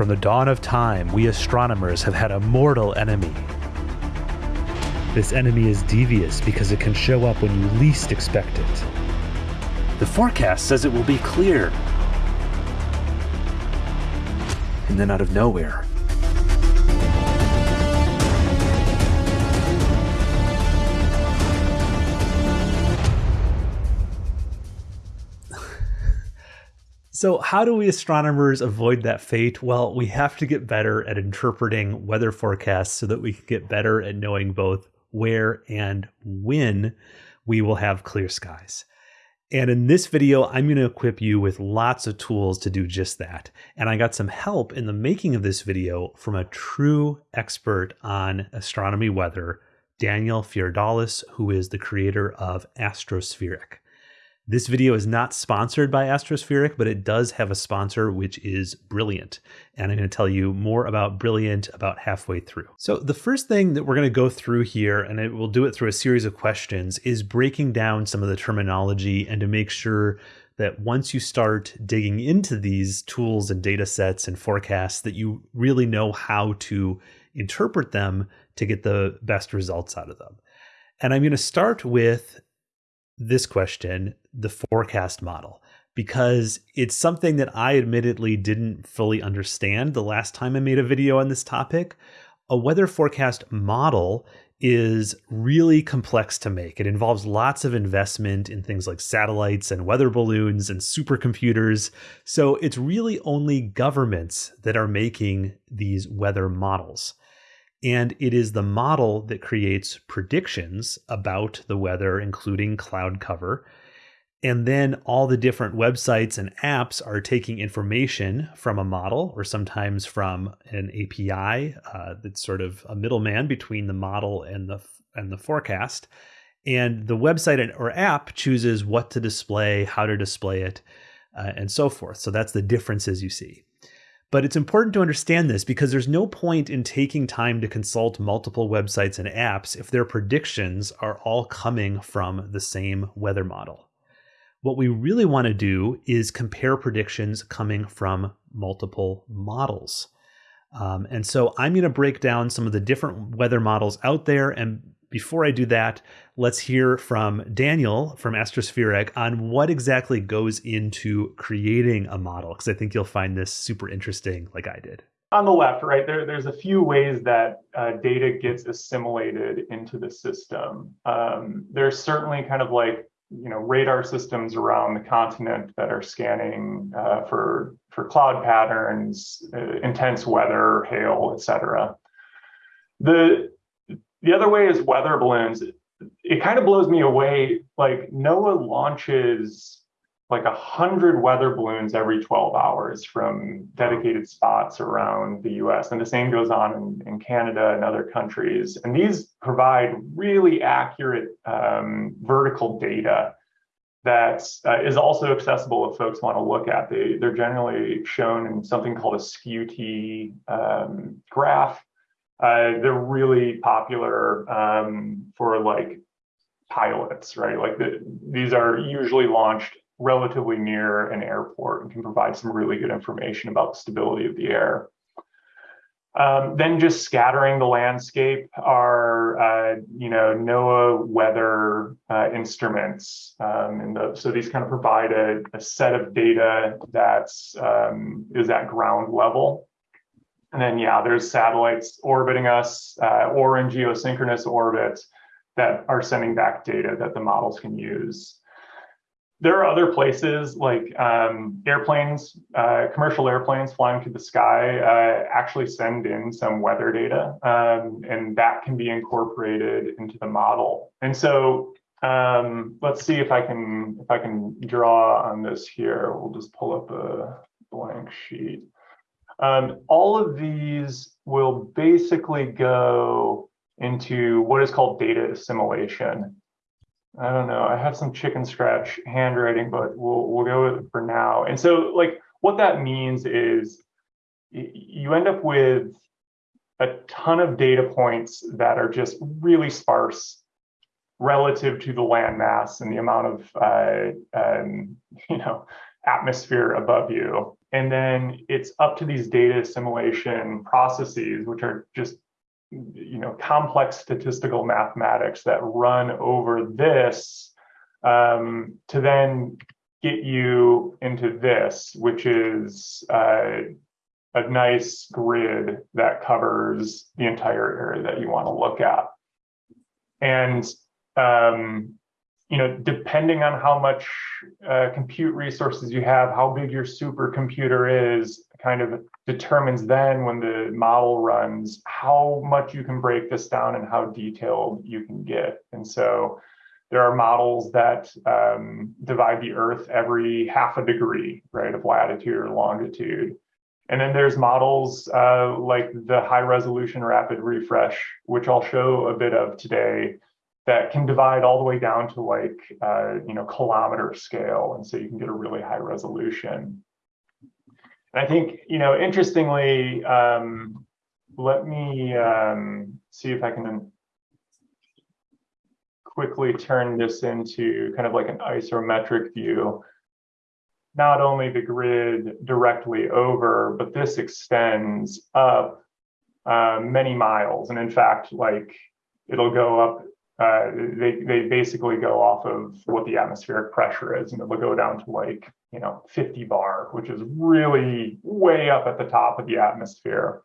From the dawn of time, we astronomers have had a mortal enemy. This enemy is devious because it can show up when you least expect it. The forecast says it will be clear. And then out of nowhere, So, how do we astronomers avoid that fate? Well, we have to get better at interpreting weather forecasts so that we can get better at knowing both where and when we will have clear skies. And in this video, I'm going to equip you with lots of tools to do just that. And I got some help in the making of this video from a true expert on astronomy weather, Daniel Fiordalis, who is the creator of Astrospheric. This video is not sponsored by Astrospheric, but it does have a sponsor, which is Brilliant. And I'm going to tell you more about Brilliant about halfway through. So the first thing that we're going to go through here, and it, we'll do it through a series of questions, is breaking down some of the terminology and to make sure that once you start digging into these tools and data sets and forecasts, that you really know how to interpret them to get the best results out of them. And I'm going to start with this question, the forecast model, because it's something that I admittedly didn't fully understand the last time I made a video on this topic. A weather forecast model is really complex to make. It involves lots of investment in things like satellites and weather balloons and supercomputers. So it's really only governments that are making these weather models. And it is the model that creates predictions about the weather, including cloud cover. And then all the different websites and apps are taking information from a model or sometimes from an API uh, that's sort of a middleman between the model and the and the forecast. And the website or app chooses what to display, how to display it, uh, and so forth. So that's the differences you see. But it's important to understand this because there's no point in taking time to consult multiple websites and apps if their predictions are all coming from the same weather model. What we really want to do is compare predictions coming from multiple models. Um, and so I'm going to break down some of the different weather models out there and before I do that, let's hear from Daniel from Astrospheric on what exactly goes into creating a model, because I think you'll find this super interesting, like I did. On the left, right, there, there's a few ways that uh, data gets assimilated into the system. Um, there's certainly kind of like you know radar systems around the continent that are scanning uh, for for cloud patterns, uh, intense weather, hail, etc. The the other way is weather balloons. It kind of blows me away. Like NOAA launches like a hundred weather balloons every 12 hours from dedicated spots around the US. And the same goes on in, in Canada and other countries. And these provide really accurate um, vertical data that uh, is also accessible if folks want to look at. They, they're generally shown in something called a Skew-T um, graph uh, they're really popular um, for like pilots, right? Like the, these are usually launched relatively near an airport and can provide some really good information about the stability of the air. Um, then just scattering the landscape are, uh, you know, NOAA weather uh, instruments. Um, and the, so these kind of provide a, a set of data that's um, is at ground level. And then, yeah, there's satellites orbiting us uh, or in geosynchronous orbit that are sending back data that the models can use. There are other places like um, airplanes, uh, commercial airplanes flying through the sky uh, actually send in some weather data, um, and that can be incorporated into the model. And so um, let's see if I can if I can draw on this here. We'll just pull up a blank sheet. Um, all of these will basically go into what is called data assimilation. I don't know. I have some chicken scratch handwriting, but we'll we'll go with it for now. And so, like, what that means is you end up with a ton of data points that are just really sparse relative to the land mass and the amount of uh, um, you know atmosphere above you. And then it's up to these data assimilation processes, which are just you know complex statistical mathematics that run over this um, to then get you into this, which is uh, a nice grid that covers the entire area that you want to look at. And um, you know, depending on how much uh, compute resources you have, how big your supercomputer is, kind of determines then when the model runs how much you can break this down and how detailed you can get. And so there are models that um, divide the Earth every half a degree, right, of latitude or longitude. And then there's models uh, like the high resolution rapid refresh, which I'll show a bit of today, that can divide all the way down to like, uh, you know, kilometer scale. And so you can get a really high resolution. And I think, you know, interestingly, um, let me um, see if I can quickly turn this into kind of like an isometric view. Not only the grid directly over, but this extends up uh, many miles. And in fact, like it'll go up, uh, they, they basically go off of what the atmospheric pressure is, and it'll go down to like, you know, 50 bar, which is really way up at the top of the atmosphere.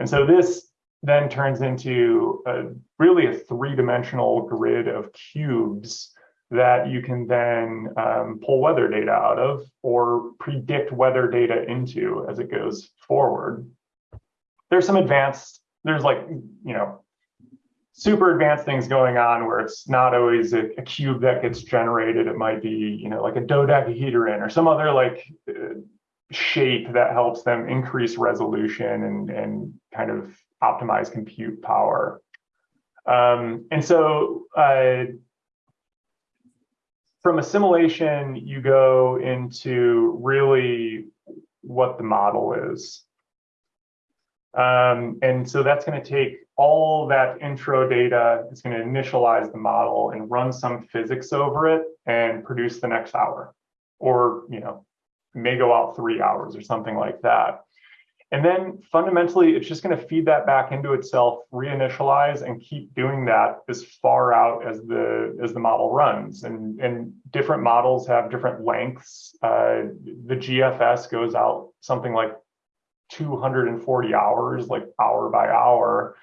And so this then turns into a, really a three-dimensional grid of cubes that you can then um, pull weather data out of or predict weather data into as it goes forward. There's some advanced, there's like, you know, super advanced things going on where it's not always a, a cube that gets generated. It might be, you know, like a dodecahedron or some other like uh, shape that helps them increase resolution and, and kind of optimize compute power. Um, and so uh, from assimilation, you go into really what the model is. Um, and so that's going to take all that intro data, is going to initialize the model and run some physics over it and produce the next hour. Or, you know, may go out three hours or something like that. And then fundamentally, it's just going to feed that back into itself, reinitialize, and keep doing that as far out as the as the model runs. And, and different models have different lengths. Uh, the GFS goes out something like 240 hours, like hour by hour,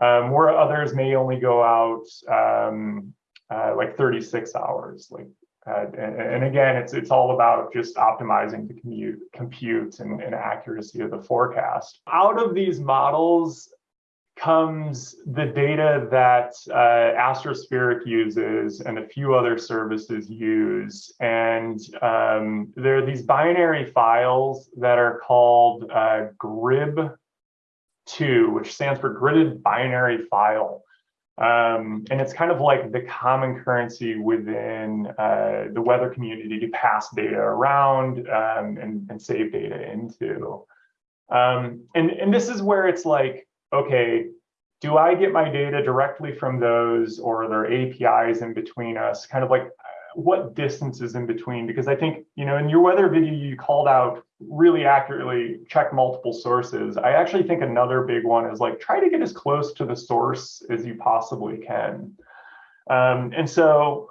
um, where others may only go out um, uh, like 36 hours, like uh, and, and, again, it's it's all about just optimizing the commute, compute and, and accuracy of the forecast. Out of these models comes the data that uh, Astrospheric uses and a few other services use. And um, there are these binary files that are called uh, GRIB2, which stands for Gridded Binary File. Um, and it's kind of like the common currency within uh, the weather community to pass data around um, and, and, save data into. Um, and, and this is where it's like, okay, do I get my data directly from those or are there APIs in between us? Kind of like what distance is in between? Because I think, you know, in your weather video, you called out really accurately, check multiple sources. I actually think another big one is like, try to get as close to the source as you possibly can. Um, and so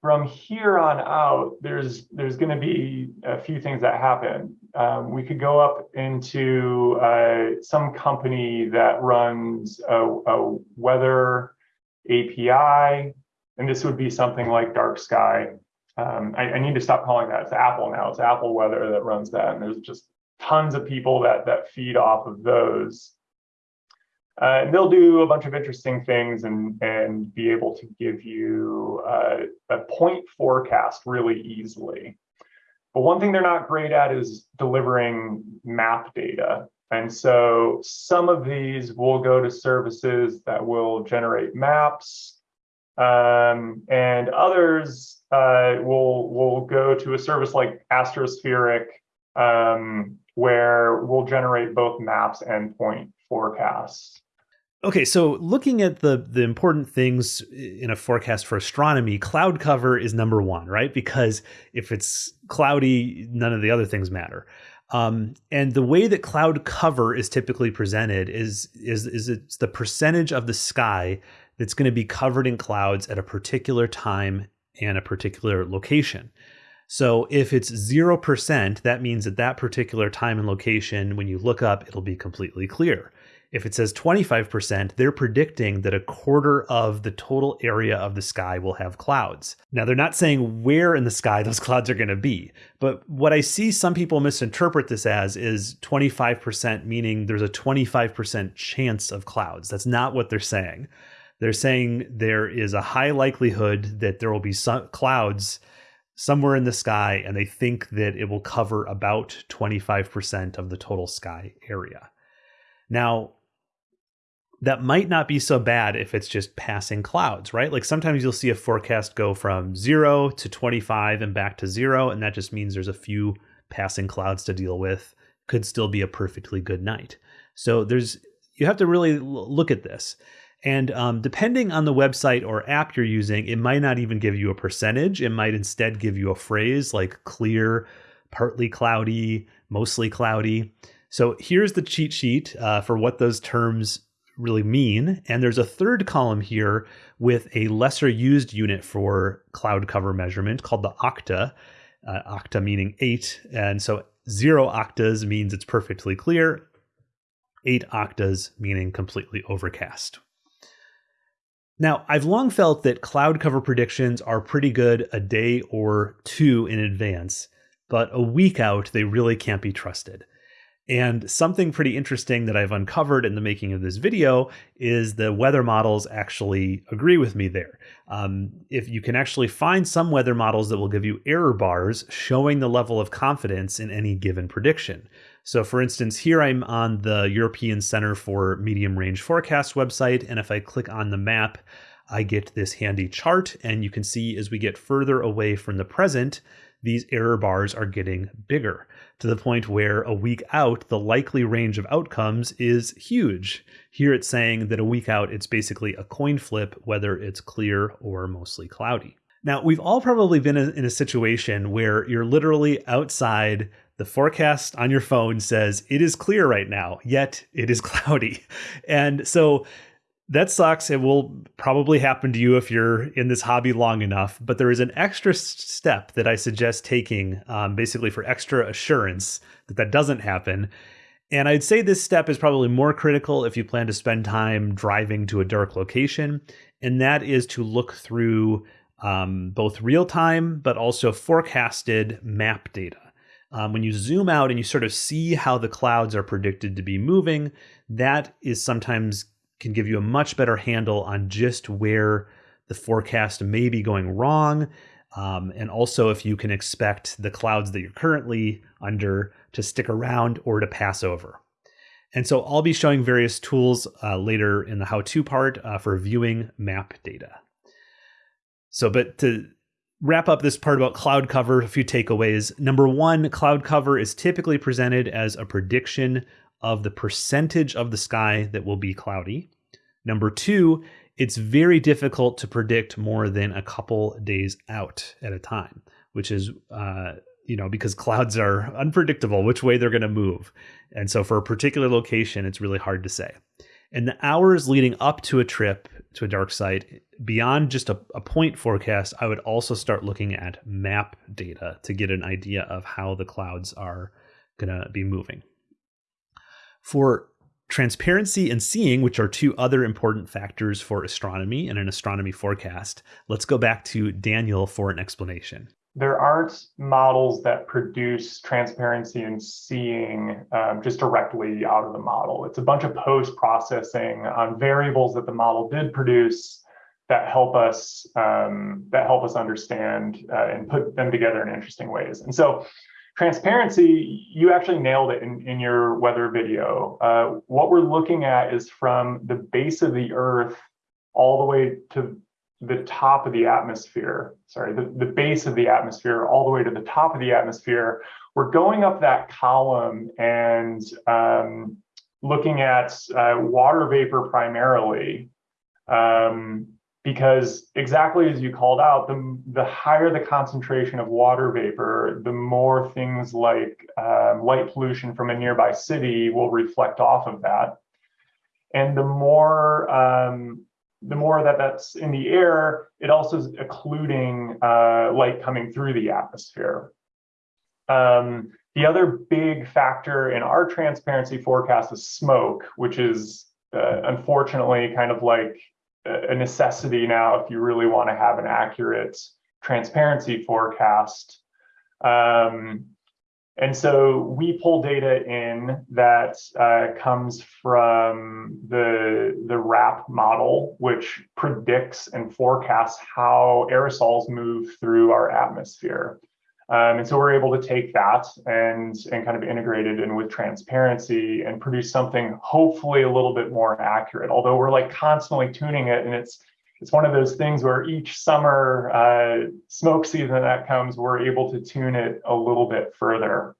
from here on out, there's there's going to be a few things that happen. Um, we could go up into uh, some company that runs a, a weather API and this would be something like dark sky. Um, I, I, need to stop calling that. It's Apple now. It's Apple Weather that runs that, and there's just tons of people that that feed off of those. Uh, and they'll do a bunch of interesting things and and be able to give you uh, a point forecast really easily. But one thing they're not great at is delivering map data. And so some of these will go to services that will generate maps um, and others uh, will will go to a service like Astrospheric, um, where we'll generate both maps and point forecasts. Okay, so looking at the the important things in a forecast for astronomy, cloud cover is number one, right? Because if it's cloudy, none of the other things matter. Um, and the way that cloud cover is typically presented is is is it's the percentage of the sky that's going to be covered in clouds at a particular time and a particular location. So if it's 0%, that means at that particular time and location, when you look up, it'll be completely clear. If it says 25%, they're predicting that a quarter of the total area of the sky will have clouds. Now, they're not saying where in the sky those clouds are going to be, but what I see some people misinterpret this as is 25%, meaning there's a 25% chance of clouds. That's not what they're saying. They're saying there is a high likelihood that there will be some clouds somewhere in the sky, and they think that it will cover about 25% of the total sky area. Now, that might not be so bad if it's just passing clouds, right? Like sometimes you'll see a forecast go from zero to 25 and back to zero, and that just means there's a few passing clouds to deal with. Could still be a perfectly good night. So there's you have to really look at this. And um, depending on the website or app you're using, it might not even give you a percentage. It might instead give you a phrase like clear, partly cloudy, mostly cloudy. So here's the cheat sheet uh, for what those terms really mean. And there's a third column here with a lesser used unit for cloud cover measurement called the octa, uh, octa meaning eight. And so zero octas means it's perfectly clear, eight octas meaning completely overcast. Now, I've long felt that cloud cover predictions are pretty good a day or two in advance, but a week out, they really can't be trusted. And something pretty interesting that I've uncovered in the making of this video is the weather models actually agree with me there. Um, if you can actually find some weather models that will give you error bars showing the level of confidence in any given prediction. So for instance, here I'm on the European Center for Medium Range Forecast website, and if I click on the map, I get this handy chart, and you can see as we get further away from the present, these error bars are getting bigger to the point where a week out, the likely range of outcomes is huge. Here it's saying that a week out, it's basically a coin flip, whether it's clear or mostly cloudy. Now, we've all probably been in a situation where you're literally outside. The forecast on your phone says it is clear right now, yet it is cloudy. And so that sucks. It will probably happen to you if you're in this hobby long enough. But there is an extra step that I suggest taking, um, basically for extra assurance that that doesn't happen. And I'd say this step is probably more critical if you plan to spend time driving to a dark location, and that is to look through um, both real time but also forecasted map data. Um, when you zoom out and you sort of see how the clouds are predicted to be moving, that is sometimes can give you a much better handle on just where the forecast may be going wrong. Um, and also if you can expect the clouds that you're currently under to stick around or to pass over. And so I'll be showing various tools uh, later in the how-to part uh, for viewing map data. So, but to wrap up this part about cloud cover, a few takeaways. Number one, cloud cover is typically presented as a prediction of the percentage of the sky that will be cloudy. Number two, it's very difficult to predict more than a couple days out at a time, which is, uh, you know, because clouds are unpredictable which way they're going to move. And so for a particular location, it's really hard to say. And the hours leading up to a trip to a dark site, beyond just a, a point forecast, I would also start looking at map data to get an idea of how the clouds are going to be moving. For transparency and seeing, which are two other important factors for astronomy and an astronomy forecast, let's go back to Daniel for an explanation. There aren't models that produce transparency and seeing um, just directly out of the model. It's a bunch of post processing on variables that the model did produce that help us um, that help us understand uh, and put them together in interesting ways. And so Transparency, you actually nailed it in, in your weather video. Uh, what we're looking at is from the base of the Earth all the way to the top of the atmosphere, sorry, the, the base of the atmosphere all the way to the top of the atmosphere. We're going up that column and um, looking at uh, water vapor primarily. Um, because exactly as you called out, the, the higher the concentration of water vapor, the more things like um, light pollution from a nearby city will reflect off of that. And the more um, the more that that's in the air, it also is occluding uh, light coming through the atmosphere. Um, the other big factor in our transparency forecast is smoke, which is uh, unfortunately kind of like a necessity now if you really want to have an accurate transparency forecast. Um, and so we pull data in that uh, comes from the, the RAP model, which predicts and forecasts how aerosols move through our atmosphere. Um, and so we're able to take that and, and kind of integrate it in with transparency and produce something hopefully a little bit more accurate, although we're like constantly tuning it. And it's it's one of those things where each summer uh, smoke season that comes, we're able to tune it a little bit further.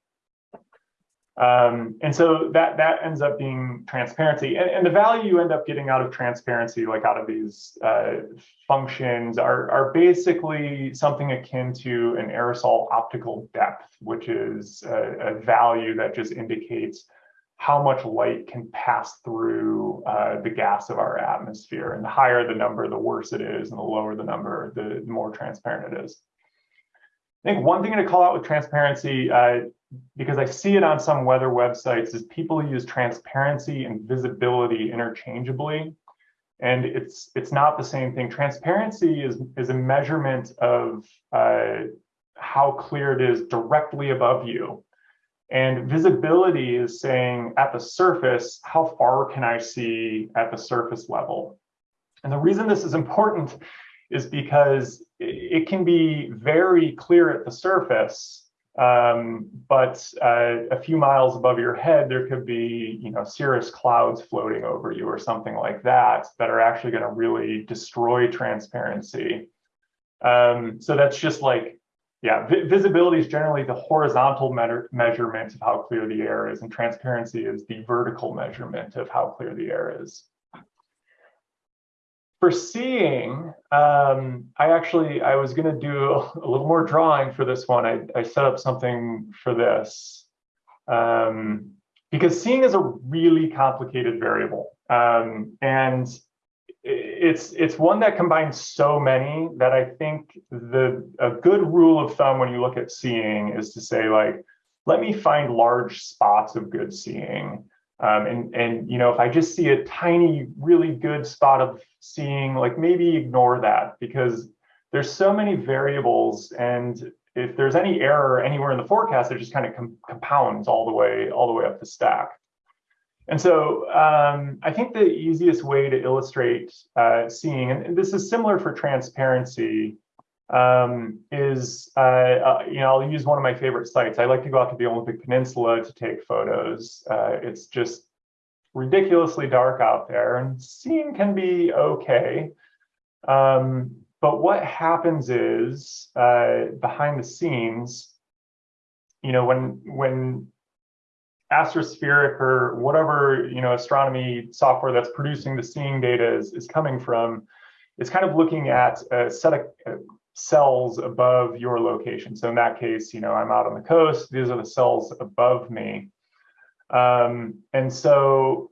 Um, and so that that ends up being transparency. And, and, the value you end up getting out of transparency, like out of these uh, functions, are, are basically something akin to an aerosol optical depth, which is a, a value that just indicates how much light can pass through uh, the gas of our atmosphere. And the higher the number, the worse it is, and the lower the number, the, more transparent it is. I think one thing to call out with transparency, uh, because I see it on some weather websites, is people use transparency and visibility interchangeably. And it's it's not the same thing. Transparency is, is a measurement of uh, how clear it is directly above you. And visibility is saying at the surface, how far can I see at the surface level? And the reason this is important is because it can be very clear at the surface, um, but uh, a few miles above your head, there could be, you know, cirrus clouds floating over you or something like that that are actually going to really destroy transparency. Um, so that's just like, yeah, visibility is generally the horizontal me measurement of how clear the air is, and transparency is the vertical measurement of how clear the air is for seeing, um, I actually, I was gonna do a little more drawing for this one. I, I set up something for this. Um, because seeing is a really complicated variable. Um, and it's it's one that combines so many that I think the a good rule of thumb when you look at seeing is to say like, let me find large spots of good seeing. Um, and, and, you know, if I just see a tiny, really good spot of seeing, like maybe ignore that because there's so many variables. And if there's any error anywhere in the forecast, it just kind of com compounds all the way, all the way up the stack. And so um, I think the easiest way to illustrate uh, seeing, and this is similar for transparency, um, is, uh, uh, you know, I'll use one of my favorite sites. I like to go out to the Olympic Peninsula to take photos. Uh, it's just ridiculously dark out there and seeing can be okay. Um, but what happens is uh, behind the scenes, you know, when when astrospheric or whatever you know astronomy software that's producing the seeing data is, is coming from, it's kind of looking at a set of cells above your location. So in that case, you know, I'm out on the coast. These are the cells above me. Um, and so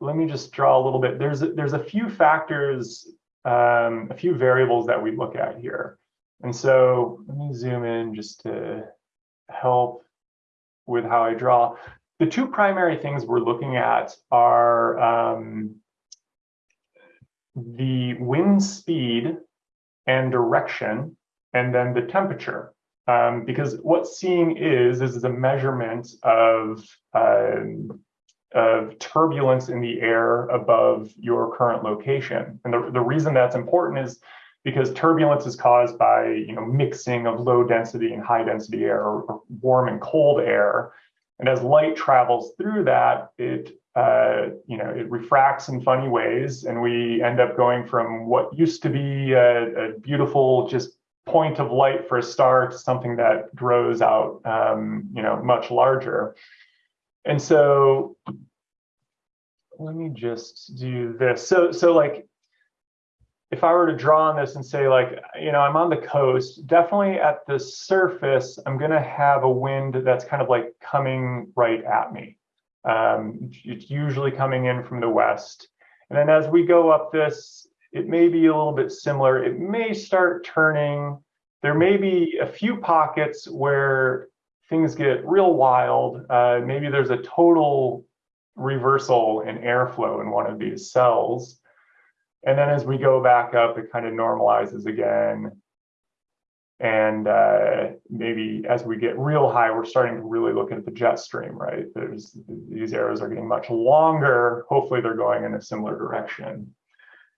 let me just draw a little bit. There's there's a few factors, um, a few variables that we look at here. And so let me zoom in just to help with how I draw. The two primary things we're looking at are um, the wind speed and direction, and then the temperature. Um, because what seeing is, is a measurement of, um, of turbulence in the air above your current location. And the, the reason that's important is because turbulence is caused by you know mixing of low density and high density air or, warm and cold air. And as light travels through that, it uh, you know, it refracts in funny ways, and we end up going from what used to be a, a beautiful just point of light for a star to something that grows out, um, you know, much larger. And so, let me just do this. So, so like if I were to draw on this and say like, you know, I'm on the coast, definitely at the surface, I'm going to have a wind that's kind of like coming right at me. Um, it's usually coming in from the west. And then as we go up this, it may be a little bit similar. It may start turning. There may be a few pockets where things get real wild. Uh, maybe there's a total reversal in airflow in one of these cells. And then as we go back up, it kind of normalizes again. And uh, maybe as we get real high, we're starting to really look at the jet stream, right? There's these arrows are getting much longer. Hopefully they're going in a similar direction.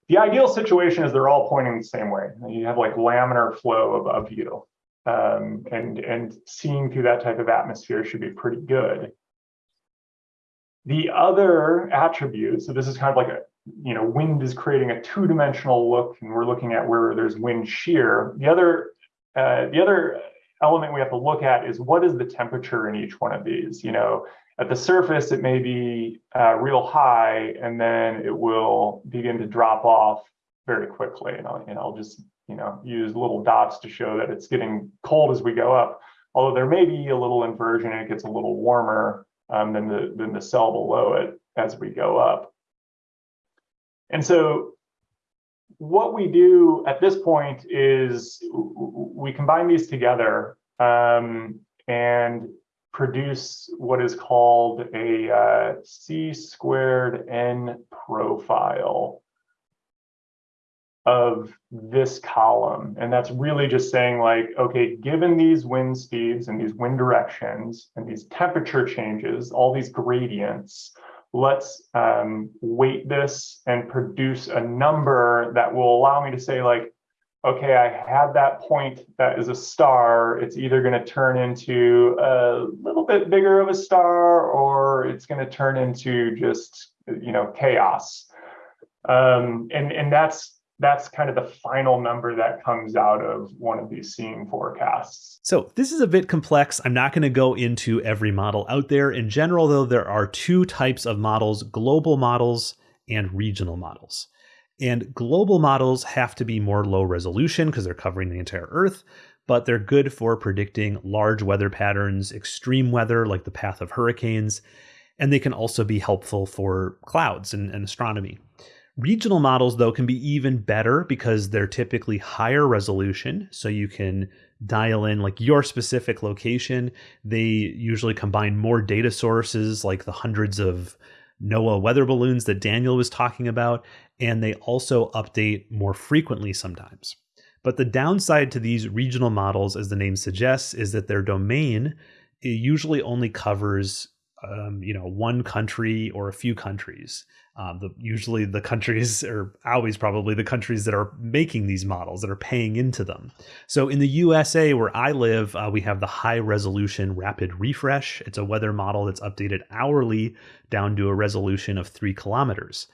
The ideal situation is they're all pointing the same way. You have like laminar flow above you. Um, and, and seeing through that type of atmosphere should be pretty good. The other attribute, so this is kind of like a, you know, wind is creating a two-dimensional look, and we're looking at where there's wind shear. The other, uh, the other element we have to look at is what is the temperature in each one of these. You know, at the surface, it may be uh, real high, and then it will begin to drop off very quickly. And I'll, and I'll just, you know, use little dots to show that it's getting cold as we go up. Although there may be a little inversion, and it gets a little warmer um, than the than the cell below it as we go up. And so what we do at this point is we combine these together um, and produce what is called a uh, C squared N profile of this column. And that's really just saying like, okay, given these wind speeds and these wind directions and these temperature changes, all these gradients, let's um, weight this and produce a number that will allow me to say like, okay, I had that point that is a star. It's either going to turn into a little bit bigger of a star or it's going to turn into just, you know, chaos. Um, and, and that's that's kind of the final number that comes out of one of these seeing forecasts. So this is a bit complex. I'm not going to go into every model out there. In general, though, there are two types of models, global models and regional models. And global models have to be more low resolution because they're covering the entire Earth, but they're good for predicting large weather patterns, extreme weather like the path of hurricanes, and they can also be helpful for clouds and, and astronomy. Regional models, though, can be even better because they're typically higher resolution. So you can dial in like your specific location. They usually combine more data sources, like the hundreds of NOAA weather balloons that Daniel was talking about. And they also update more frequently sometimes. But the downside to these regional models, as the name suggests, is that their domain usually only covers um, you know one country or a few countries um, the, usually the countries are always probably the countries that are making these models that are paying into them. So in the usa where i live uh, we have the high resolution rapid refresh. It's a weather model that's updated hourly down to a resolution of three kilometers.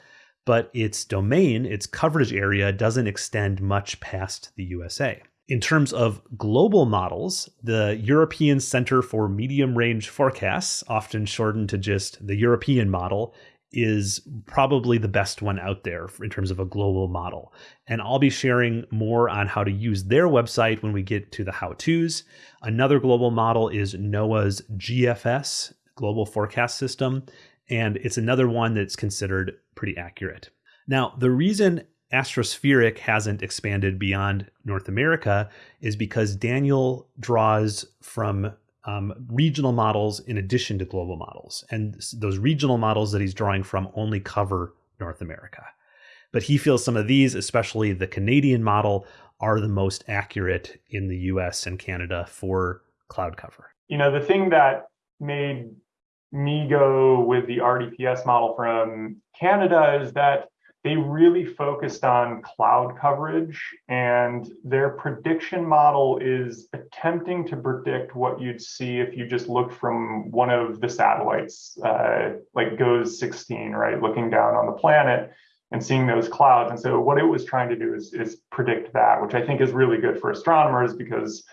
But its domain its coverage area doesn't extend much past the usa in terms of global models, the European Center for Medium Range Forecasts, often shortened to just the European model, is probably the best one out there in terms of a global model. And I'll be sharing more on how to use their website when we get to the how to's. Another global model is NOAA's GFS, Global Forecast System, and it's another one that's considered pretty accurate. Now, the reason Astrospheric hasn't expanded beyond North America is because Daniel draws from um, regional models in addition to global models. And those regional models that he's drawing from only cover North America. But he feels some of these, especially the Canadian model, are the most accurate in the US and Canada for cloud cover. You know, the thing that made me go with the RDPS model from Canada is that they really focused on cloud coverage and their prediction model is attempting to predict what you'd see if you just look from one of the satellites uh, like GOES 16 right looking down on the planet and seeing those clouds. And so what it was trying to do is, is predict that which i think is really good for astronomers because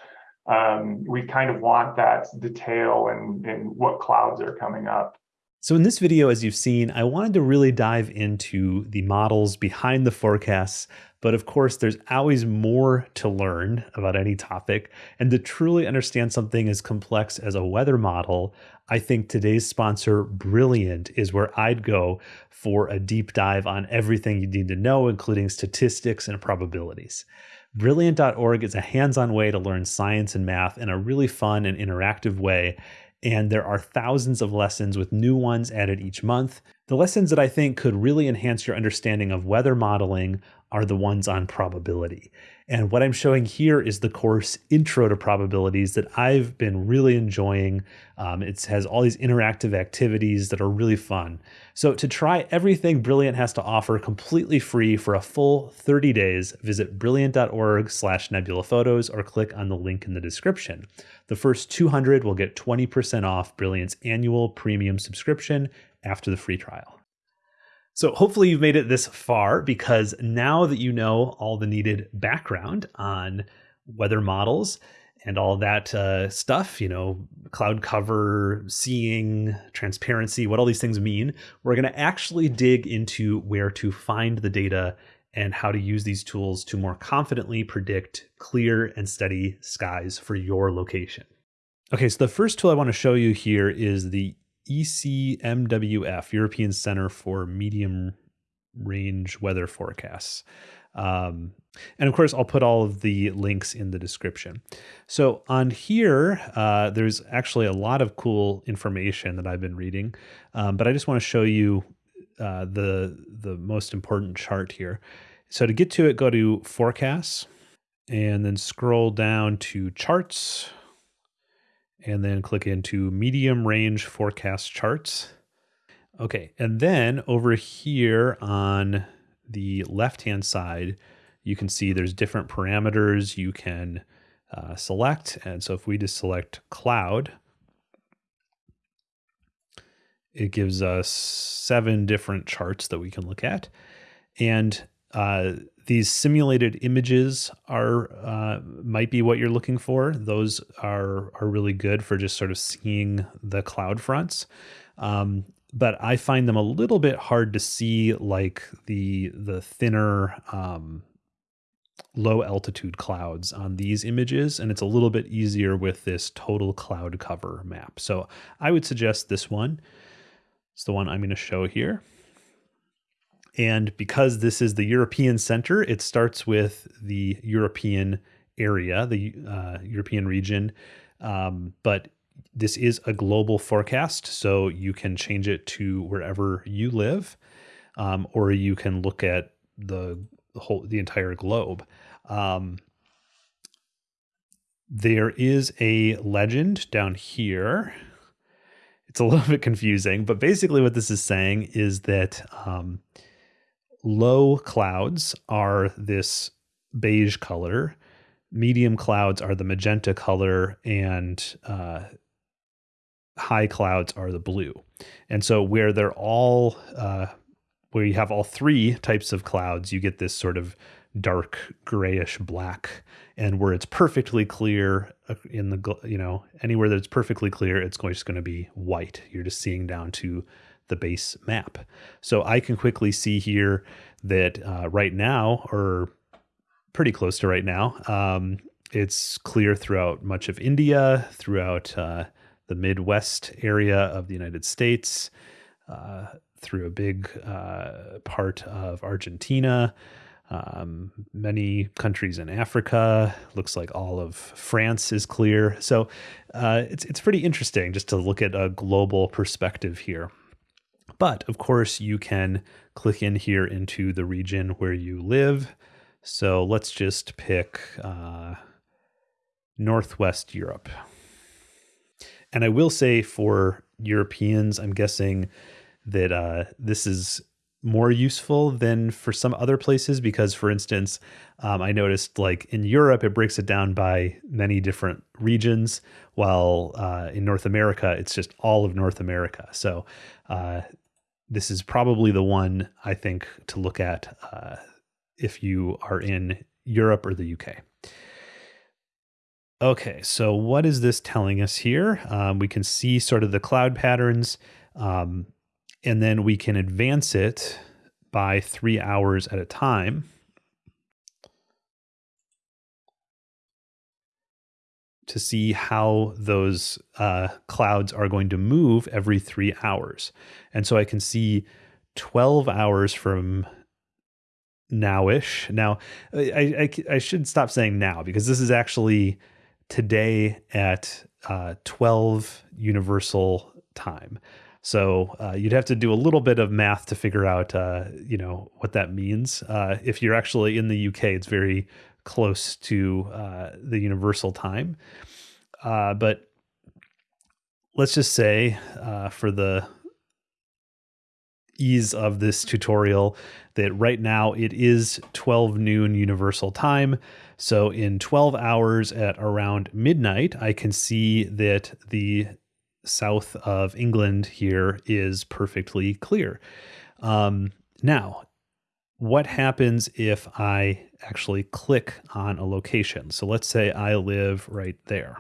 um, we kind of want that detail and, and what clouds are coming up So, in this video, as you've seen, I wanted to really dive into the models behind the forecasts. But of course, there's always more to learn about any topic. And to truly understand something as complex as a weather model, I think today's sponsor, Brilliant, is where I'd go for a deep dive on everything you need to know, including statistics and probabilities. Brilliant.org is a hands on way to learn science and math in a really fun and interactive way and there are thousands of lessons with new ones added each month. The lessons that I think could really enhance your understanding of weather modeling are the ones on probability. And what I'm showing here is the course Intro to Probabilities that I've been really enjoying. Um, it has all these interactive activities that are really fun. So to try everything Brilliant has to offer completely free for a full 30 days, visit brilliant.org slash nebulaphotos or click on the link in the description. The first 200 will get 20% off Brilliant's annual premium subscription after the free trial. So hopefully you've made it this far because now that you know all the needed background on weather models and all that uh, stuff, you know, cloud cover, seeing, transparency, what all these things mean, we're going to actually dig into where to find the data and how to use these tools to more confidently predict clear and steady skies for your location. Okay, so the first tool I want to show you here is the ECMWF, European Center for Medium Range Weather Forecasts. Um, and of course, I'll put all of the links in the description. So on here, uh, there's actually a lot of cool information that I've been reading, um, but I just want to show you uh, the the most important chart here. So to get to it, go to Forecasts, and then scroll down to Charts and then click into medium range forecast charts. Okay, and then over here on the left hand side, you can see there's different parameters you can uh, select. And so if we just select cloud, it gives us seven different charts that we can look at. And uh, these simulated images are uh, might be what you're looking for. Those are are really good for just sort of seeing the cloud fronts. Um, but I find them a little bit hard to see, like the the thinner um, low altitude clouds on these images, and it's a little bit easier with this total cloud cover map. So I would suggest this one. It's the one I'm going to show here. And because this is the European Center, it starts with the European area, the uh, European region. Um, but this is a global forecast, so you can change it to wherever you live, um, or you can look at the whole, the entire globe. Um, there is a legend down here. It's a little bit confusing, but basically, what this is saying is that um, low clouds are this beige color, medium clouds are the magenta color, and uh, high clouds are the blue. And so where they're all uh, where you have all three types of clouds, you get this sort of dark grayish black. And where it's perfectly clear uh, in the you know anywhere that's perfectly clear it's just going to be white. You're just seeing down to the base map. So I can quickly see here that uh, right now, or pretty close to right now, um, it's clear throughout much of India, throughout uh, the Midwest area of the United States, uh, through a big uh, part of Argentina. Um, many countries in Africa. Looks like all of France is clear. So uh, it's it's pretty interesting just to look at a global perspective here. But of course, you can click in here into the region where you live. So let's just pick uh, Northwest Europe. And I will say for Europeans, I'm guessing that uh, this is more useful than for some other places because, for instance, um, I noticed like in Europe, it breaks it down by many different regions, while uh, in North America, it's just all of North America. So uh, this is probably the one I think to look at uh, if you are in Europe or the UK. Okay, so what is this telling us here? Um, we can see sort of the cloud patterns. Um, and then we can advance it by three hours at a time. To see how those uh, clouds are going to move every three hours. And so I can see 12 hours from nowish. Now, I, I, I, should stop saying now because this is actually today at uh, 12 universal time. So uh, you'd have to do a little bit of math to figure out, uh, you know, what that means. Uh, if you're actually in the UK, it's very close to uh, the universal time. Uh, but let's just say, uh, for the ease of this tutorial, that right now it is 12 noon universal time. So in 12 hours at around midnight, I can see that the south of England here is perfectly clear. Um, now, what happens if I actually click on a location? So let's say I live right there.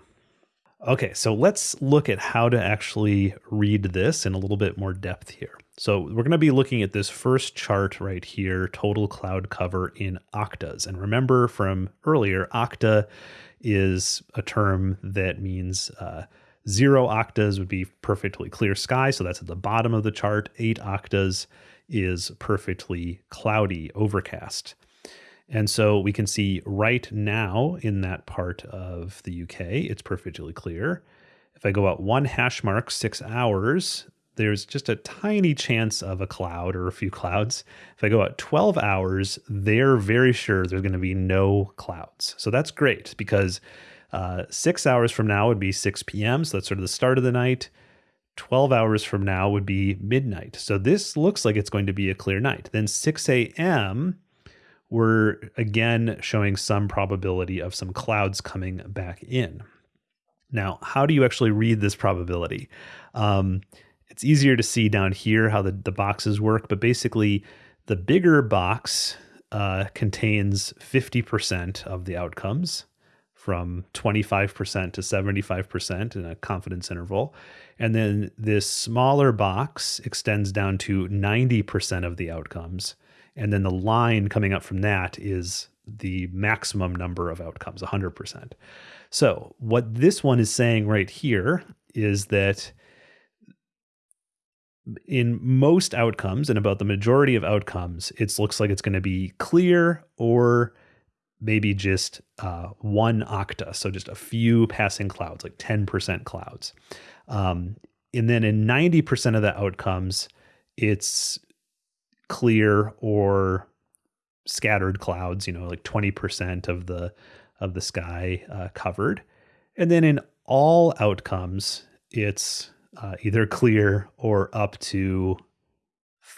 Okay, so let's look at how to actually read this in a little bit more depth here. So we're going to be looking at this first chart right here, total cloud cover in octas. And remember from earlier, octa is a term that means uh, Zero octas would be perfectly clear sky, so that's at the bottom of the chart. Eight octas is perfectly cloudy, overcast. And so we can see right now in that part of the UK, it's perfectly clear. If I go out one hash mark, six hours, there's just a tiny chance of a cloud or a few clouds. If I go out 12 hours, they're very sure there's going to be no clouds. So that's great because uh, six hours from now would be 6 p.m. So that's sort of the start of the night. 12 hours from now would be midnight. So this looks like it's going to be a clear night. Then 6 a.m., we're again showing some probability of some clouds coming back in. Now, how do you actually read this probability? Um, it's easier to see down here how the, the boxes work, but basically, the bigger box uh, contains 50% of the outcomes from 25% to 75% in a confidence interval. And then this smaller box extends down to 90% of the outcomes. And then the line coming up from that is the maximum number of outcomes, 100%. So, what this one is saying right here is that in most outcomes and about the majority of outcomes, it looks like it's going to be clear or maybe just uh, one octa, so just a few passing clouds, like 10% clouds. Um, and then in 90% of the outcomes, it's clear or scattered clouds, you know, like 20% of the of the sky uh, covered. And then in all outcomes, it's uh, either clear or up to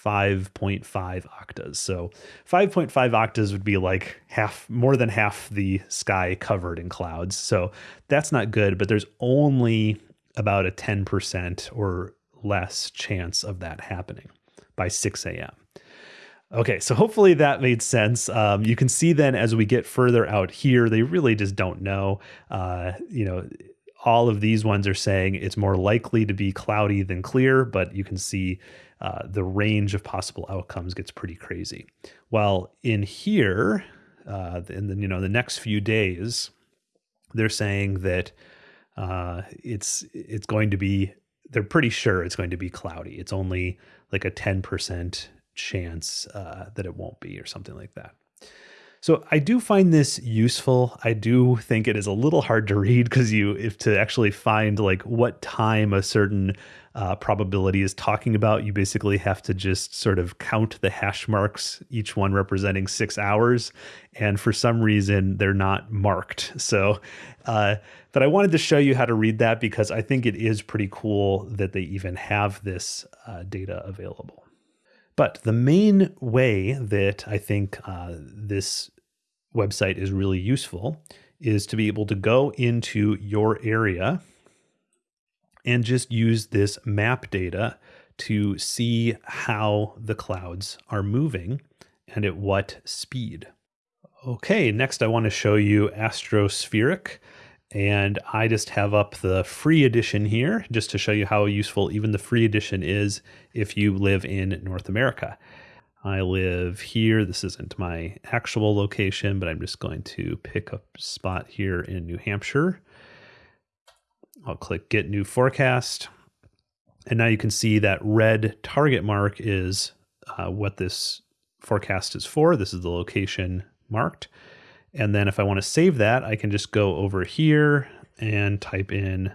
5.5 octas. So 5.5 octas would be like half, more than half the sky covered in clouds. So that's not good, but there's only about a 10% or less chance of that happening by 6 a.m. Okay, so hopefully that made sense. Um, you can see then as we get further out here, they really just don't know. Uh, you know, all of these ones are saying it's more likely to be cloudy than clear, but you can see uh, the range of possible outcomes gets pretty crazy. While in here, uh, in the you know the next few days, they're saying that uh, it's it's going to be. They're pretty sure it's going to be cloudy. It's only like a ten percent chance uh, that it won't be, or something like that. So I do find this useful. I do think it is a little hard to read because you, if to actually find like what time a certain uh, probability is talking about, you basically have to just sort of count the hash marks, each one representing six hours. And for some reason, they're not marked. So, uh, but I wanted to show you how to read that because I think it is pretty cool that they even have this uh, data available. But the main way that I think uh, this website is really useful is to be able to go into your area and just use this map data to see how the clouds are moving and at what speed. Okay, next I want to show you Astrospheric. And I just have up the free edition here just to show you how useful even the free edition is if you live in North America. I live here. This isn't my actual location, but I'm just going to pick a spot here in New Hampshire. I'll click Get New Forecast. And now you can see that red target mark is uh, what this forecast is for. This is the location marked. And then if I want to save that, I can just go over here and type in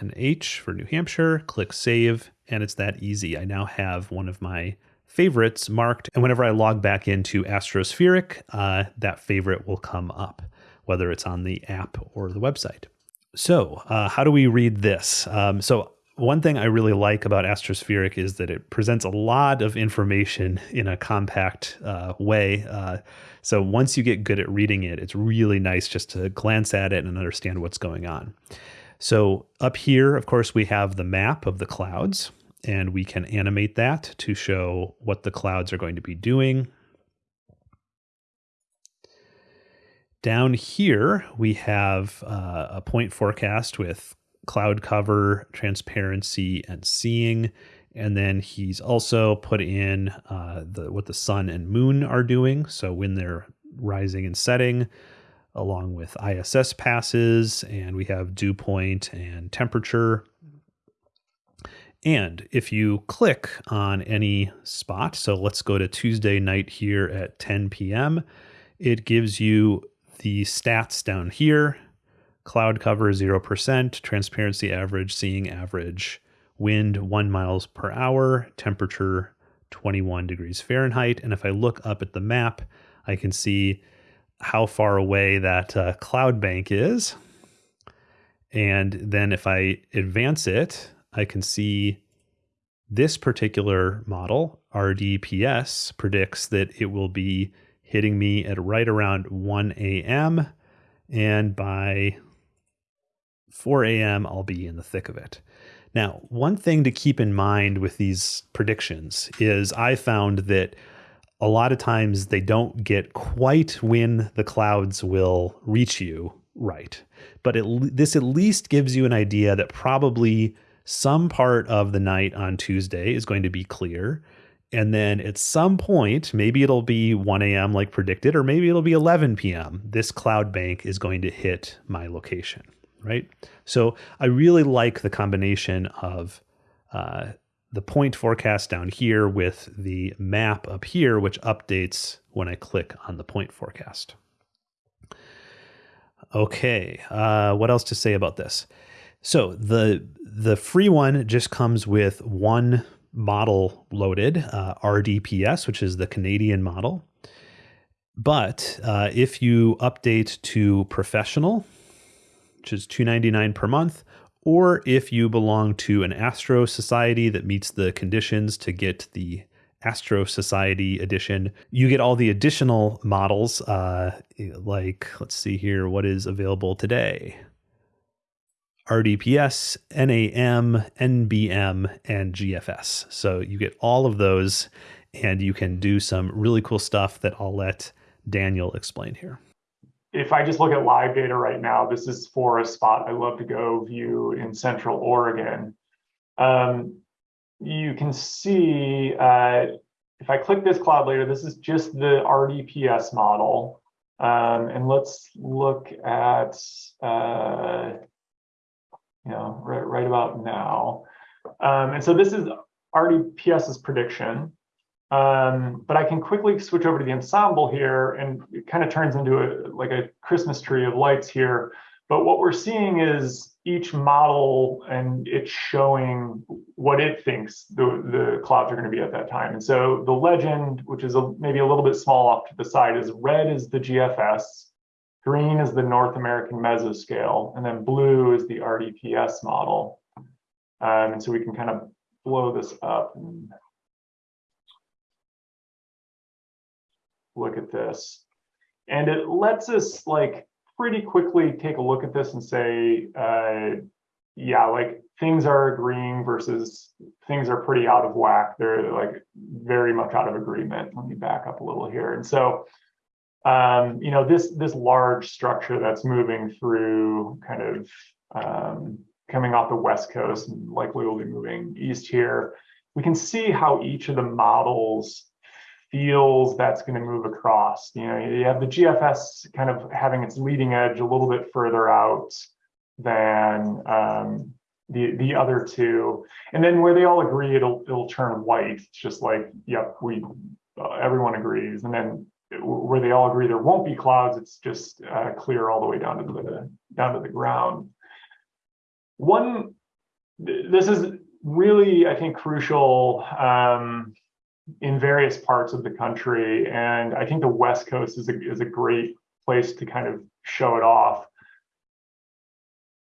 NH for New Hampshire, click save, and it's that easy. I now have one of my favorites marked. And whenever I log back into Astrospheric, uh, that favorite will come up, whether it's on the app or the website. So, uh, how do we read this? Um, so, one thing I really like about Astrospheric is that it presents a lot of information in a compact uh, way. So once you get good at reading it, it's really nice just to glance at it and understand what's going on. So up here, of course, we have the map of the clouds and we can animate that to show what the clouds are going to be doing. Down here, we have uh, a point forecast with cloud cover, transparency, and seeing. And then he's also put in uh, the what the sun and moon are doing. So when they're rising and setting, along with ISS passes, and we have dew point and temperature. And if you click on any spot, so let's go to Tuesday night here at 10 p.m., it gives you the stats down here cloud cover 0%, transparency average, seeing average, wind 1 miles per hour, temperature 21 degrees Fahrenheit. And if I look up at the map, I can see how far away that uh, cloud bank is. And then if I advance it, I can see this particular model, RDPS, predicts that it will be hitting me at right around 1 a.m. And by 4 a.m., I'll be in the thick of it. Now, one thing to keep in mind with these predictions is I found that a lot of times they don't get quite when the clouds will reach you right. But it, this at least gives you an idea that probably some part of the night on Tuesday is going to be clear. And then at some point, maybe it'll be 1 a.m. like predicted, or maybe it'll be 11 p.m. This cloud bank is going to hit my location, right? So I really like the combination of uh, the point forecast down here with the map up here, which updates when I click on the point forecast. Okay, uh, what else to say about this? So the the free one just comes with one model loaded, uh, RDPS, which is the Canadian model. But uh, if you update to professional, which is $2.99 per month, or if you belong to an Astro Society that meets the conditions to get the Astro Society edition, you get all the additional models, uh, like, let's see here, what is available today. RDPS, NAM, NBM, and GFS. So you get all of those, and you can do some really cool stuff that I'll let Daniel explain here. If I just look at live data right now, this is for a spot I love to go view in Central Oregon. Um, you can see uh, if I click this cloud later, this is just the RDPS model. Um, and let's look at uh, you know, right, right about now. Um, and so this is RDPS's prediction. Um, but I can quickly switch over to the ensemble here and it kind of turns into a like a Christmas tree of lights here. But what we're seeing is each model and it's showing what it thinks the, the clouds are going to be at that time. And so the legend, which is a, maybe a little bit small off to the side, is red is the GFS, Green is the North American mesoscale, and then blue is the RDPS model. Um, and so we can kind of blow this up and look at this. And it lets us like pretty quickly take a look at this and say, uh, yeah, like things are agreeing versus things are pretty out of whack. They're like very much out of agreement. Let me back up a little here. And so um, you know, this this large structure that's moving through kind of um, coming off the west coast and likely will be moving east here. We can see how each of the models feels that's going to move across. You know, you have the GFS kind of having its leading edge a little bit further out than um, the the other two, and then where they all agree, it'll it'll turn white. It's just like, yep, we uh, everyone agrees, and then where they all agree there won't be clouds, it's just uh, clear all the way down to the down to the ground. One, this is really, I think, crucial um, in various parts of the country, and I think the West Coast is a is a great place to kind of show it off.